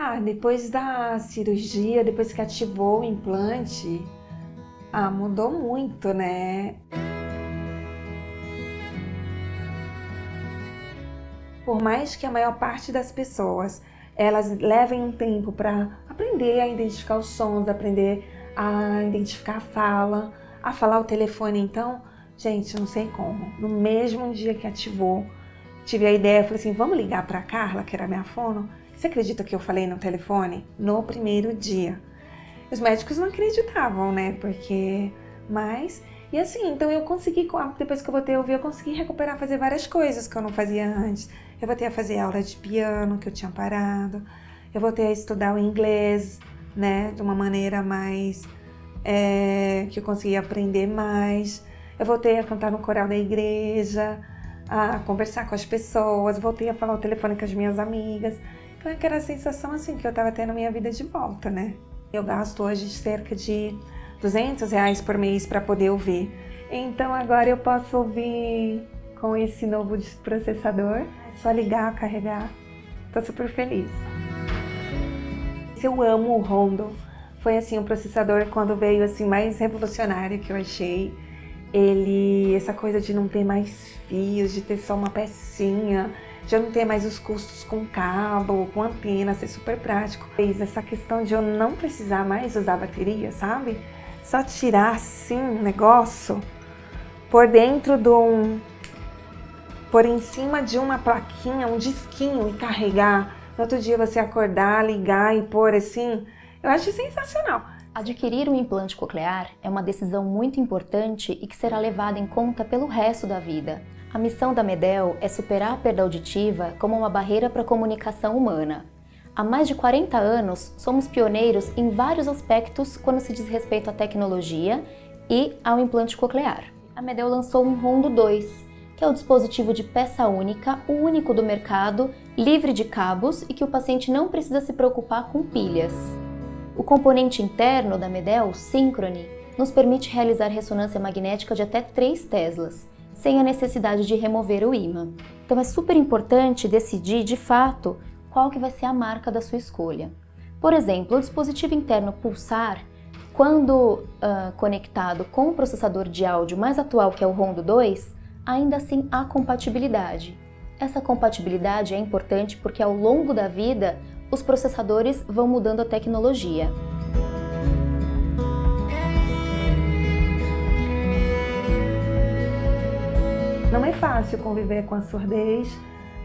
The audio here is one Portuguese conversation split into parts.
Ah, depois da cirurgia, depois que ativou o implante, ah, mudou muito, né? Por mais que a maior parte das pessoas elas levem um tempo para aprender a identificar os sons, aprender a identificar a fala, a falar o telefone, então, gente, não sei como. No mesmo dia que ativou, tive a ideia, falei assim, vamos ligar para Carla, que era minha fono? Você acredita que eu falei no telefone? No primeiro dia. Os médicos não acreditavam, né? Porque... Mas... E assim, então eu consegui, depois que eu voltei a ouvir, eu consegui recuperar, fazer várias coisas que eu não fazia antes. Eu voltei a fazer aula de piano, que eu tinha parado. Eu voltei a estudar o inglês, né, de uma maneira mais... É, que eu conseguia aprender mais. Eu voltei a cantar no coral da igreja, a conversar com as pessoas, voltei a falar o telefone com as minhas amigas. Então, aquela sensação assim que eu estava tendo a minha vida de volta, né? Eu gasto hoje cerca de 200 reais por mês para poder ouvir. Então agora eu posso ouvir com esse novo processador. É só ligar, carregar. Tô super feliz. Eu amo o Rondo. Foi assim um processador quando veio assim mais revolucionário que eu achei. Ele, essa coisa de não ter mais fios, de ter só uma pecinha, de não ter mais os custos com cabo, com antena, ser super prático. Fez essa questão de eu não precisar mais usar bateria, sabe? Só tirar assim um negócio por dentro de um por em cima de uma plaquinha, um disquinho e carregar. No outro dia você acordar, ligar e pôr assim, eu acho sensacional. Adquirir um implante coclear é uma decisão muito importante e que será levada em conta pelo resto da vida. A missão da MEDEL é superar a perda auditiva como uma barreira para a comunicação humana. Há mais de 40 anos, somos pioneiros em vários aspectos quando se diz respeito à tecnologia e ao implante coclear. A MEDEL lançou um Rondo 2, que é o dispositivo de peça única, o único do mercado, livre de cabos e que o paciente não precisa se preocupar com pilhas. O componente interno da Medel, Synchrony, nos permite realizar ressonância magnética de até 3 teslas, sem a necessidade de remover o ímã. Então é super importante decidir, de fato, qual que vai ser a marca da sua escolha. Por exemplo, o dispositivo interno Pulsar, quando uh, conectado com o processador de áudio mais atual, que é o Rondo 2, ainda assim há compatibilidade. Essa compatibilidade é importante porque ao longo da vida os processadores vão mudando a tecnologia. Não é fácil conviver com a surdez,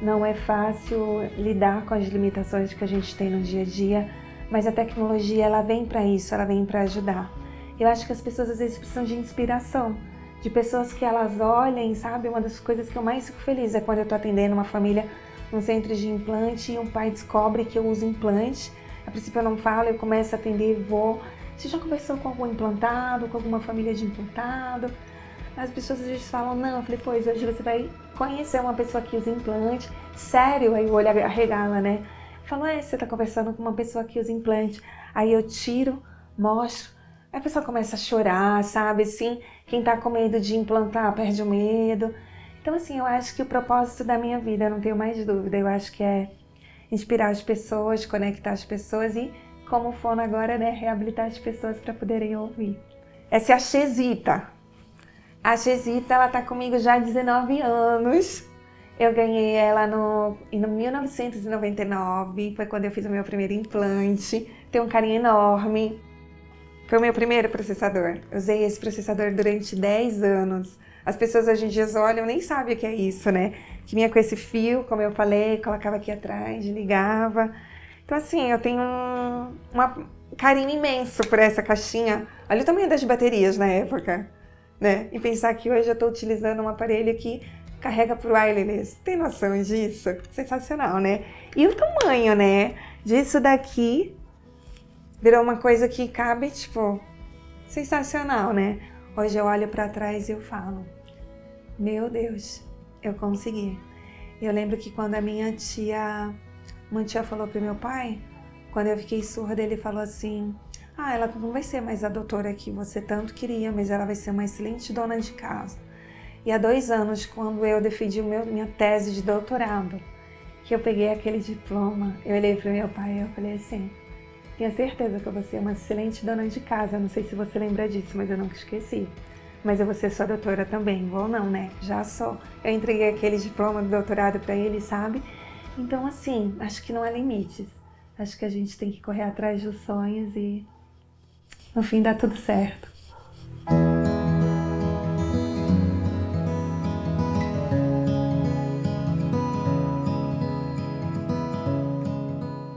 não é fácil lidar com as limitações que a gente tem no dia a dia, mas a tecnologia ela vem para isso, ela vem para ajudar. Eu acho que as pessoas às vezes precisam de inspiração, de pessoas que elas olhem, sabe? Uma das coisas que eu mais fico feliz é quando eu tô atendendo uma família num centro de implante e um pai descobre que eu uso implante. A princípio eu não falo, eu começo a atender e vou. Você já conversou com algum implantado, com alguma família de implantado? As pessoas às vezes falam, não, eu falei, pois, hoje você vai conhecer uma pessoa que usa implante. Sério? Aí o olho arregala, né? Falo, é, você tá conversando com uma pessoa que usa implante. Aí eu tiro, mostro, Aí a pessoa começa a chorar, sabe, assim, quem tá com medo de implantar perde o medo. Então, assim, eu acho que o propósito da minha vida, não tenho mais dúvida, eu acho que é inspirar as pessoas, conectar as pessoas e, como fono agora, né, reabilitar as pessoas para poderem ouvir. Essa é a Chesita. A Chesita, ela tá comigo já há 19 anos. Eu ganhei ela no, no 1999, foi quando eu fiz o meu primeiro implante. Tem um carinho enorme. Foi o meu primeiro processador. Usei esse processador durante 10 anos. As pessoas hoje em dia olham nem sabem o que é isso, né? Que vinha com esse fio, como eu falei, colocava aqui atrás, ligava. Então assim, eu tenho um uma carinho imenso por essa caixinha. Olha o tamanho das baterias na época, né? E pensar que hoje eu estou utilizando um aparelho que carrega por wireless. Tem noção disso? Sensacional, né? E o tamanho, né? Disso daqui virou uma coisa que cabe, tipo, sensacional, né? Hoje eu olho para trás e eu falo, meu Deus, eu consegui. Eu lembro que quando a minha tia, uma tia falou pro meu pai, quando eu fiquei surda, ele falou assim, ah, ela não vai ser mais a doutora que você tanto queria, mas ela vai ser uma excelente dona de casa. E há dois anos, quando eu defendi o meu, minha tese de doutorado, que eu peguei aquele diploma, eu olhei para meu pai e eu falei assim, tenho certeza que vou ser uma excelente dona de casa, não sei se você lembra disso, mas eu nunca esqueci. Mas eu vou ser sua doutora também, ou não, né? Já sou. Eu entreguei aquele diploma do doutorado para ele, sabe? Então, assim, acho que não há limites. Acho que a gente tem que correr atrás dos sonhos e no fim dá tudo certo.